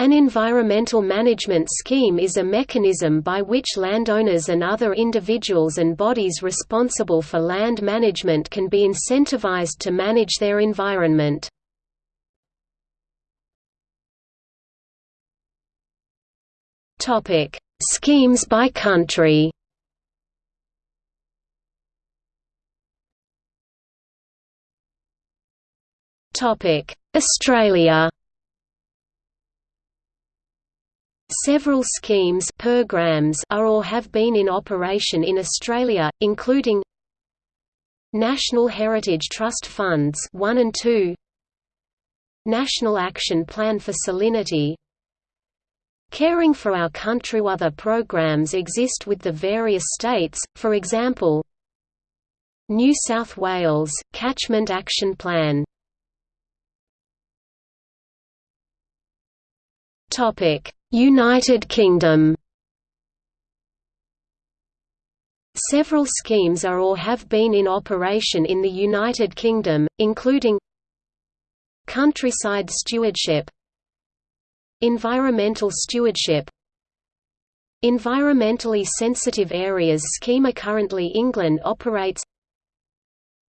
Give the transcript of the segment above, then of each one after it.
An environmental management scheme is a mechanism by which landowners and other individuals and bodies responsible for land management can be incentivized to manage their environment. Schemes by country Australia Several schemes programs are or have been in operation in Australia, including Natural Heritage Trust Funds 1 and 2 National Action Plan for Salinity Caring for Our Country. Other programs exist with the various states, for example New South Wales, Catchment Action Plan United Kingdom. Several schemes are or have been in operation in the United Kingdom, including Countryside Stewardship Environmental Stewardship Environmentally Sensitive Areas. Scheme Currently England operates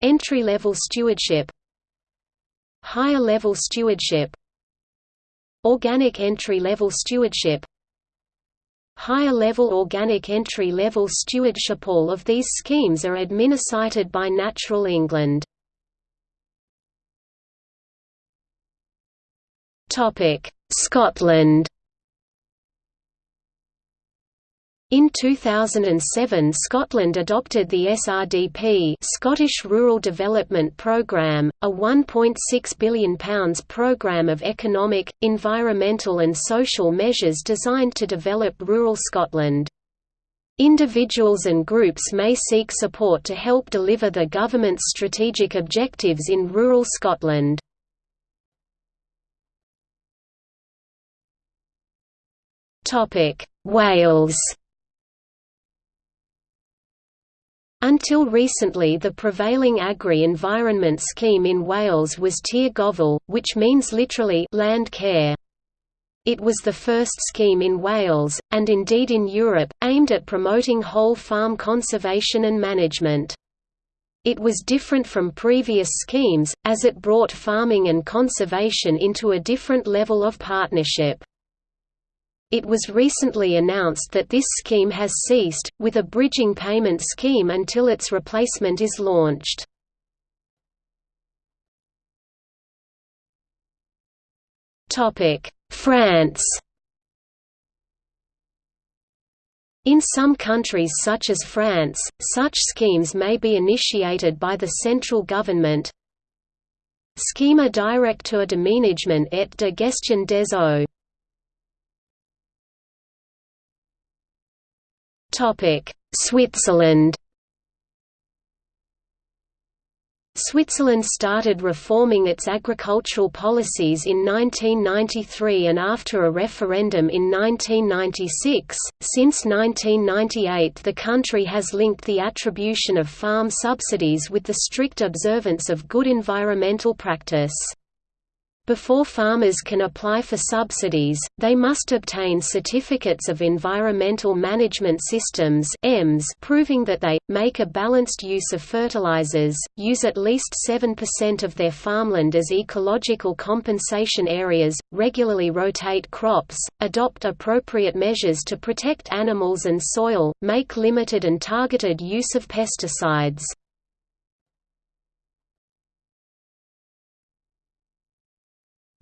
Entry-level stewardship Higher level stewardship Organic entry-level stewardship Higher-level organic entry-level stewardship All of these schemes are administered by Natural England. Scotland In 2007 Scotland adopted the SRDP Scottish Rural Development Programme, a £1.6 billion programme of economic, environmental and social measures designed to develop rural Scotland. Individuals and groups may seek support to help deliver the government's strategic objectives in rural Scotland. Wales Until recently the prevailing agri-environment scheme in Wales was Tir Gofal, which means literally land care. It was the first scheme in Wales, and indeed in Europe, aimed at promoting whole farm conservation and management. It was different from previous schemes, as it brought farming and conservation into a different level of partnership. It was recently announced that this scheme has ceased, with a bridging payment scheme until its replacement is launched. France In some countries such as France, such schemes may be initiated by the central government. Schema directeur d'aménagement et de gestion des eaux Switzerland Switzerland started reforming its agricultural policies in 1993 and after a referendum in 1996. Since 1998, the country has linked the attribution of farm subsidies with the strict observance of good environmental practice. Before farmers can apply for subsidies, they must obtain certificates of environmental management systems EMS proving that they, make a balanced use of fertilizers, use at least 7% of their farmland as ecological compensation areas, regularly rotate crops, adopt appropriate measures to protect animals and soil, make limited and targeted use of pesticides.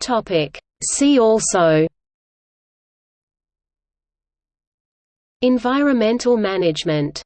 Topic. See also Environmental management